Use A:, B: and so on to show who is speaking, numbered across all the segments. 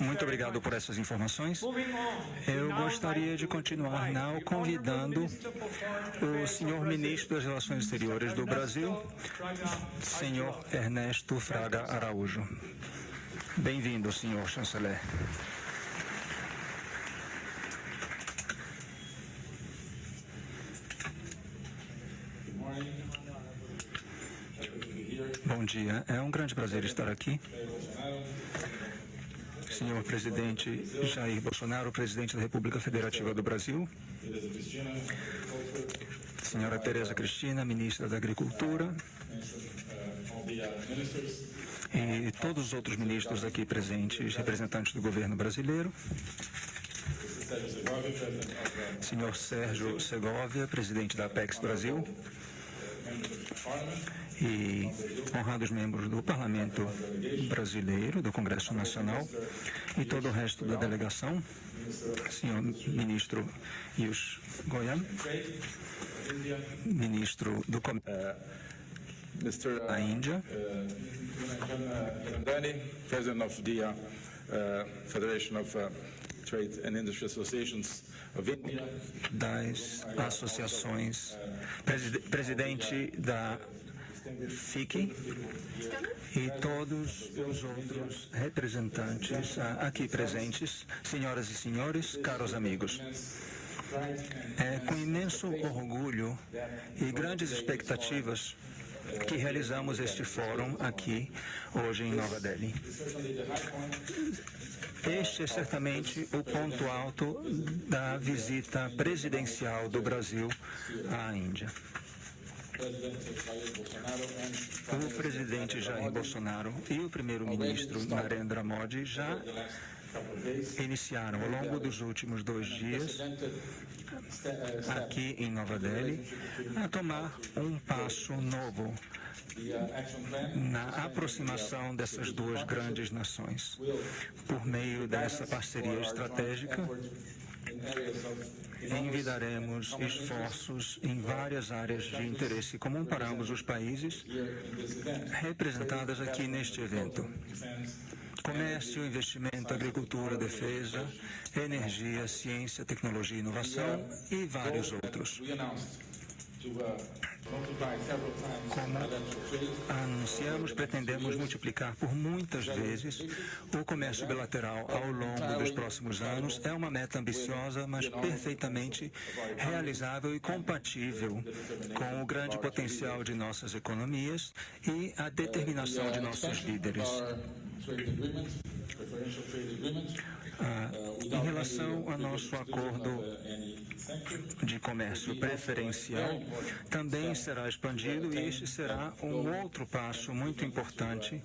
A: Muito obrigado por essas informações. Eu gostaria de continuar now convidando o senhor ministro das Relações Exteriores do Brasil, senhor Ernesto Fraga Araújo. Bem-vindo, senhor chanceler. Bom dia. É um grande prazer estar aqui. Senhor presidente Jair Bolsonaro, presidente da República Federativa do Brasil. Senhora Tereza Cristina, ministra da Agricultura. E todos os outros ministros aqui presentes, representantes do governo brasileiro. Senhor Sérgio Segovia, presidente da Apex Brasil e honrados membros do Parlamento Brasileiro, do Congresso Nacional e todo o resto da delegação, senhor ministro Yus Goyal, ministro do Comércio da Índia,
B: President of the uh, Federation of uh, Trade and Industry Associations of India,
A: das associações, presidente da FIC e todos os outros representantes aqui presentes, senhoras e senhores, caros amigos. É com imenso orgulho e grandes expectativas que realizamos este fórum aqui hoje em Nova Delhi. Este é certamente o ponto alto da visita presidencial do Brasil à Índia. O presidente Jair Bolsonaro e o primeiro-ministro Narendra Modi já iniciaram ao longo dos últimos dois dias aqui em Nova Delhi a tomar um passo novo na aproximação dessas duas grandes nações. Por meio dessa parceria estratégica, envidaremos esforços em várias áreas de interesse comum para ambos os países, representadas aqui neste evento. Comércio, investimento, agricultura, defesa, energia, ciência, tecnologia e inovação e vários outros. Como anunciamos, pretendemos multiplicar por muitas vezes o comércio bilateral ao longo dos próximos anos. É uma meta ambiciosa, mas perfeitamente realizável e compatível com o grande potencial de nossas economias e a determinação de nossos líderes. Ah, em relação ao nosso acordo de comércio preferencial, também será expandido e este será um outro passo muito importante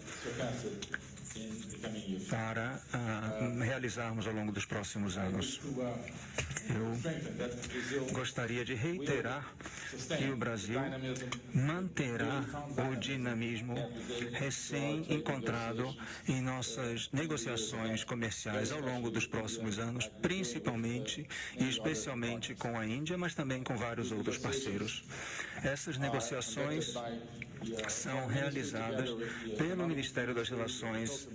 A: para uh, realizarmos ao longo dos próximos anos. Eu gostaria de reiterar que o Brasil manterá o dinamismo recém-encontrado em nossas negociações comerciais ao longo dos próximos anos, principalmente e especialmente com a Índia, mas também com vários outros parceiros. Essas negociações são realizadas pelo Ministério das Relações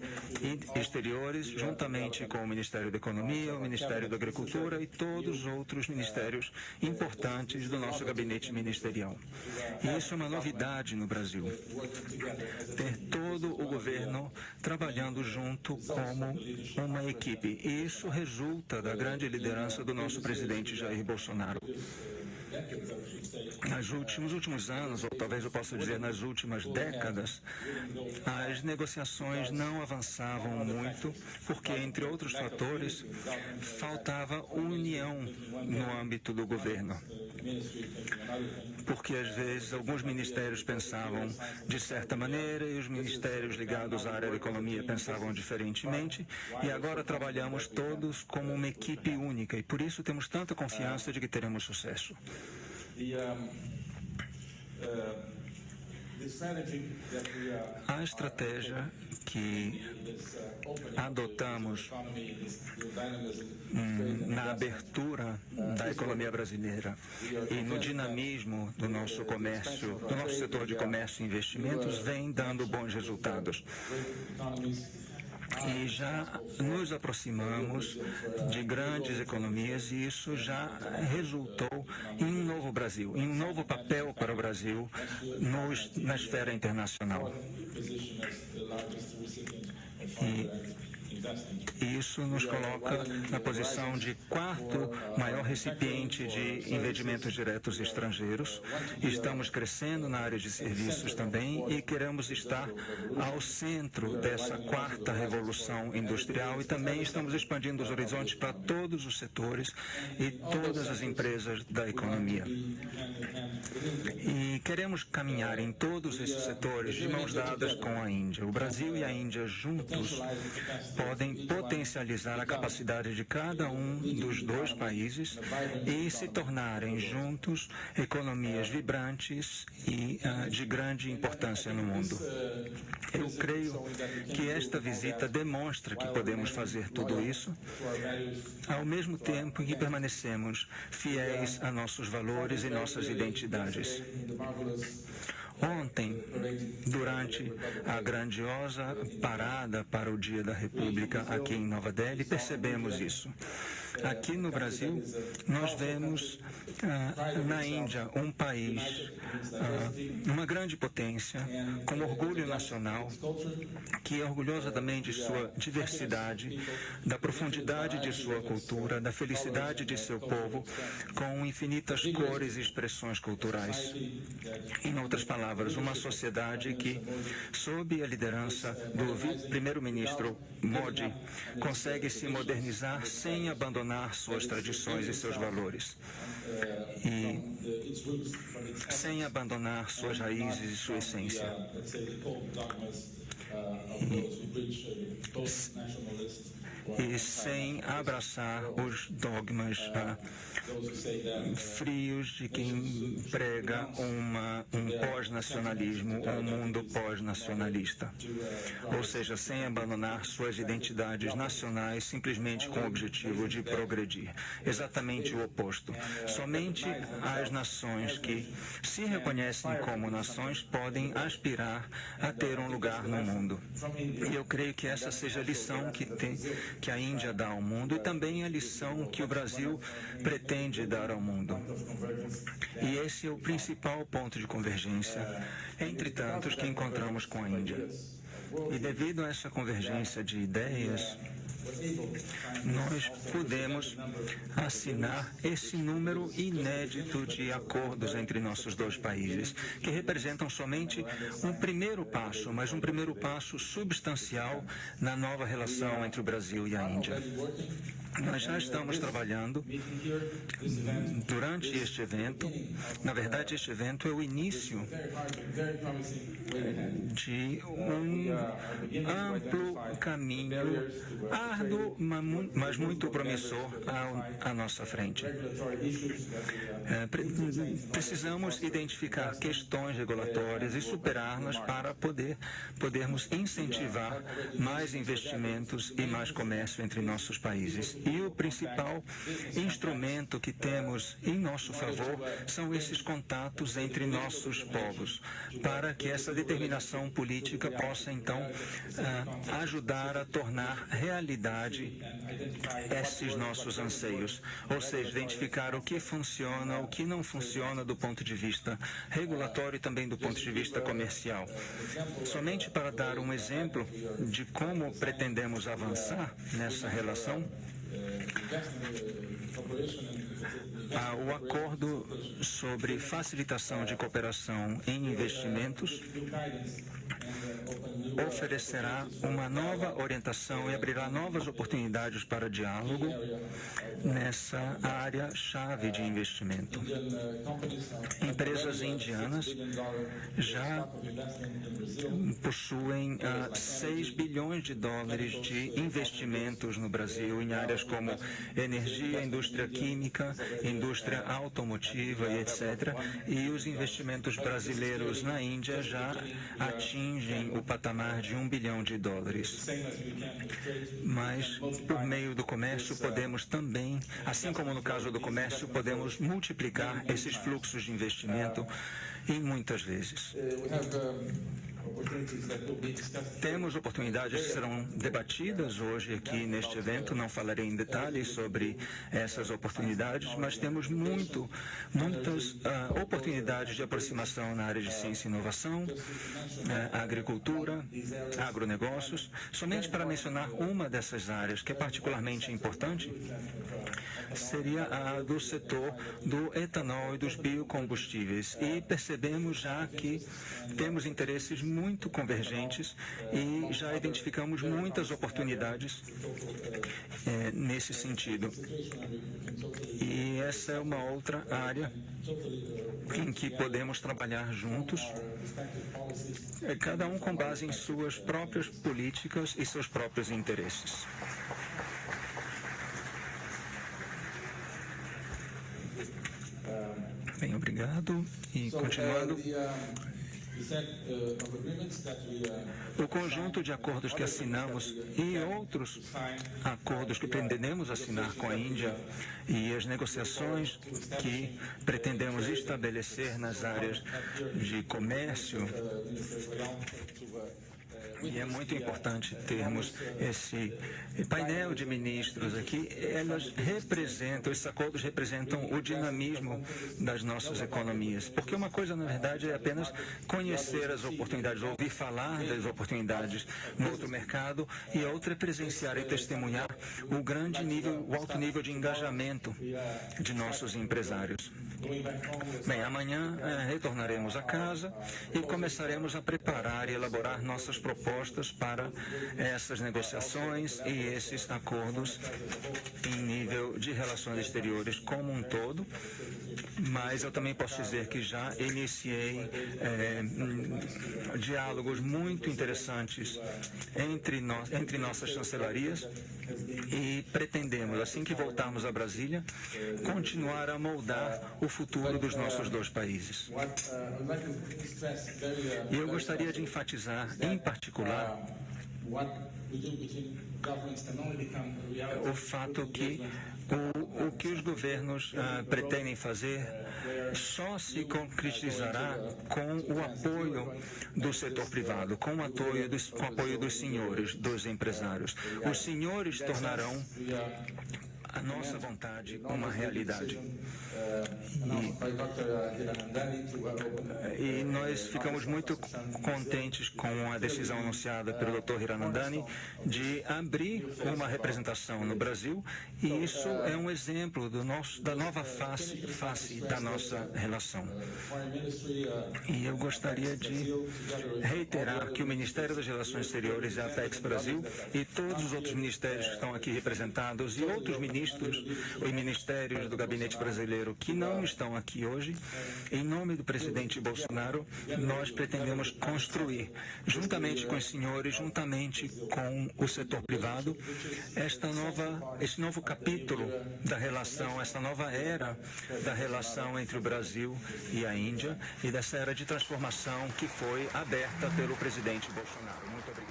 A: Exteriores, juntamente com o Ministério da Economia, o Ministério da Agricultura e todos os outros ministérios importantes do nosso gabinete ministerial. E isso é uma novidade no Brasil. Ter todo o governo trabalhando junto como uma equipe. E isso resulta da grande liderança do nosso presidente Jair Bolsonaro. Nos últimos, últimos anos, ou talvez eu possa dizer nas últimas décadas, as negociações não avançavam muito, porque, entre outros fatores, faltava união no âmbito do governo. Porque, às vezes, alguns ministérios pensavam de certa maneira e os ministérios ligados à área da economia pensavam diferentemente, e agora trabalhamos todos como uma equipe única, e por isso temos tanta confiança de que teremos sucesso. A estratégia que adotamos hum, na abertura da economia brasileira e no dinamismo do nosso comércio, do nosso setor de comércio e investimentos, vem dando bons resultados. E já nos aproximamos de grandes economias e isso já resultou em um novo Brasil, em um novo papel para o Brasil nos, na esfera internacional. E isso nos coloca na posição de quarto maior recipiente de investimentos diretos estrangeiros. Estamos crescendo na área de serviços também e queremos estar ao centro dessa quarta revolução industrial e também estamos expandindo os horizontes para todos os setores e todas as empresas da economia. E queremos caminhar em todos esses setores de mãos dadas com a Índia. O Brasil e a Índia juntos podem potencializar a capacidade de cada um dos dois países e se tornarem juntos economias vibrantes e uh, de grande importância no mundo. Eu creio que esta visita demonstra que podemos fazer tudo isso ao mesmo tempo que permanecemos fiéis a nossos valores e nossas identidades. Ontem, durante a grandiosa parada para o Dia da República aqui em Nova Delhi, percebemos isso. Aqui no Brasil, nós vemos ah, na Índia um país, ah, uma grande potência, com orgulho nacional, que é orgulhosa também de sua diversidade, da profundidade de sua cultura, da felicidade de seu povo, com infinitas cores e expressões culturais. Em outras palavras, uma sociedade que, sob a liderança do primeiro-ministro Modi, consegue se modernizar sem abandonar abandonar suas tradições e seus valores. E sem abandonar suas raízes e sua essência. E, e sem abraçar os dogmas ah, frios de quem prega uma, um pós-nacionalismo, um mundo pós-nacionalista. Ou seja, sem abandonar suas identidades nacionais simplesmente com o objetivo de progredir. Exatamente o oposto. Somente as nações que se reconhecem como nações podem aspirar a ter um lugar no mundo. E eu creio que essa seja a lição que, tem, que a Índia dá ao mundo e também a lição que o Brasil pretende dar ao mundo. E esse é o principal ponto de convergência entre tantos que encontramos com a Índia. E devido a essa convergência de ideias, nós podemos assinar esse número inédito de acordos entre nossos dois países, que representam somente um primeiro passo, mas um primeiro passo substancial na nova relação entre o Brasil e a Índia. Nós já estamos trabalhando durante este evento. Na verdade, este evento é o início de um amplo caminho árduo, mas muito promissor à, nossa frente. É, precisamos identificar questões regulatórias e superá-las para poder podermos incentivar mais investimentos e mais comércio entre nossos países. E o principal instrumento que temos em nosso favor são esses contatos entre nossos povos, para que essa determinação política possa então ah, ajudar a tornar realidade esses nossos anseios, ou seja, identificar o que funciona, o que não funciona do ponto de vista regulatório e também do ponto de vista comercial. Somente para dar um exemplo de como pretendemos avançar nessa relação, o acordo sobre facilitação de cooperação em investimentos oferecerá uma nova orientação e abrirá novas oportunidades para diálogo nessa área chave de investimento. Empresas indianas já possuem uh, ah, 6 bilhões de dólares de investimentos no Brasil em áreas como energia, indústria química, indústria automotiva e etc. E os investimentos brasileiros na Índia já atingem o patamar de um bilhão de dólares. Mas, por meio do comércio, podemos também, assim como no caso do comércio, podemos multiplicar esses fluxos de investimento em muitas vezes. Temos oportunidades que serão debatidas hoje aqui neste evento. Não falarei em detalhes sobre essas oportunidades, mas temos muito, muitas uh, oportunidades de aproximação na área de ciência e inovação, uh, agricultura, agronegócios. Somente para mencionar uma dessas áreas que é particularmente importante, seria a do setor do etanol e dos biocombustíveis. E percebemos já que temos interesses muito convergentes e já identificamos muitas oportunidades é, nesse sentido. E essa é uma outra área em que podemos trabalhar juntos, é, cada um com base em suas próprias políticas e seus próprios interesses. Bem, obrigado. E continuando. O conjunto de acordos que assinamos e outros acordos que pretendemos assinar com a Índia e as negociações que pretendemos estabelecer nas áreas de comércio e é muito importante termos esse painel de ministros aqui. Elas representam, esses acordos representam o dinamismo das nossas economias. Porque uma coisa, na verdade, é apenas conhecer as oportunidades, ouvir falar das oportunidades no outro mercado, e outra é presenciar e testemunhar o grande nível, o alto nível de engajamento de nossos empresários. Bem, amanhã é, retornaremos a casa e começaremos a preparar e elaborar nossas propostas para essas negociações e esses acordos em nível de relações exteriores como um todo. Mas eu também posso dizer que já iniciei é, diálogos muito interessantes entre, no, entre nossas chancelarias e pretendemos, assim que voltarmos a Brasília, continuar a moldar o futuro dos nossos dois países. E eu gostaria de enfatizar, em particular, o fato que o, o que os governos uh, pretendem fazer só se concretizará com o apoio do setor privado, com o apoio dos, com o apoio dos senhores, dos empresários. Os senhores tornarão a nossa vontade uma realidade. E, e, nós ficamos muito contentes com a decisão anunciada pelo Dr. Hiranandani de abrir uma representação no Brasil e isso é um exemplo do nosso, da nova face, face da nossa relação. E eu gostaria de reiterar que o Ministério das Relações Exteriores e a Apex Brasil e todos os outros ministérios que estão aqui representados e outros ministros e ministérios do gabinete brasileiro que não estão aqui hoje, em nome do presidente Bolsonaro, nós pretendemos construir, juntamente com os senhores, juntamente com o setor privado, esta nova, este novo capítulo da relação, esta nova era da relação entre o Brasil e a Índia e dessa era de transformação que foi aberta pelo presidente Bolsonaro. Muito obrigado.